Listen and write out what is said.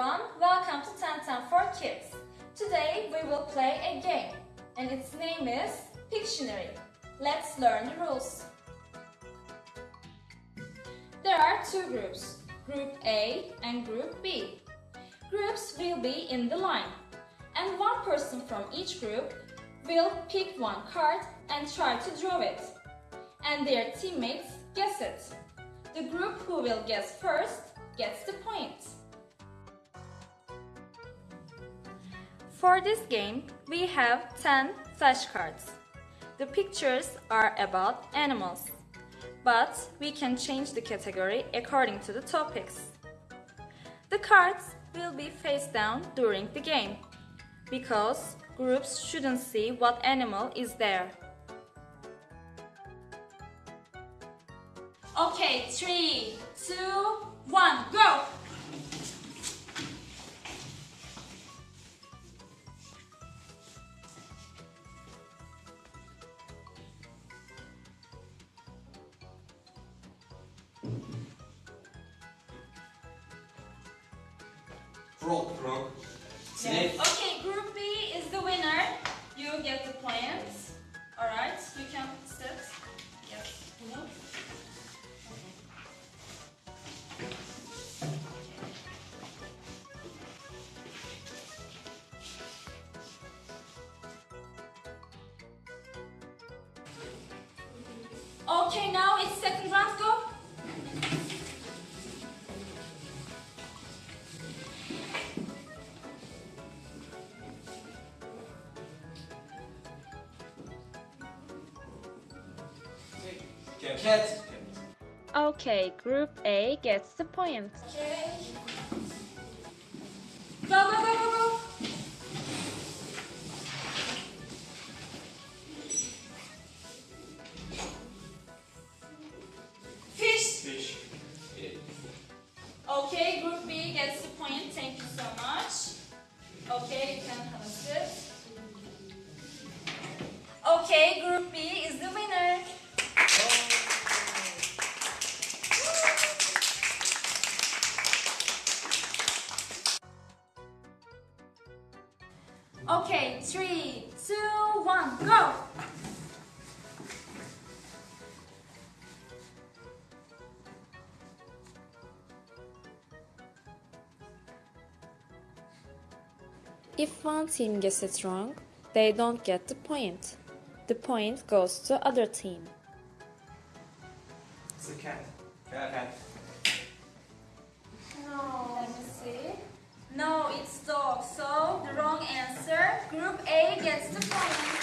everyone, welcome to 1010 for Kids. Today we will play a game and its name is Pictionary. Let's learn the rules. There are two groups, Group A and Group B. Groups will be in the line and one person from each group will pick one card and try to draw it. And their teammates guess it. The group who will guess first gets the point. For this game, we have 10 flashcards. The pictures are about animals, but we can change the category according to the topics. The cards will be face down during the game, because groups shouldn't see what animal is there. Okay, three, two, one, go! Frog. Frog. Snake. Okay, group B is the winner. You get the plants. Alright, you can sit. Yes. Bunu. Okay, now it's second round, go. Cat. Cat. Okay, Group A gets the point. Okay. Go, go, go, go, go. Fish. Fish. Yeah. Okay, group B gets the point. Thank you so much. Okay, you can have a sip. Okay, group B Okay, three, two, one, go! If one team gets it wrong, they don't get the point. The point goes to other team. It's a cat. Cat. Cat. Gets the point.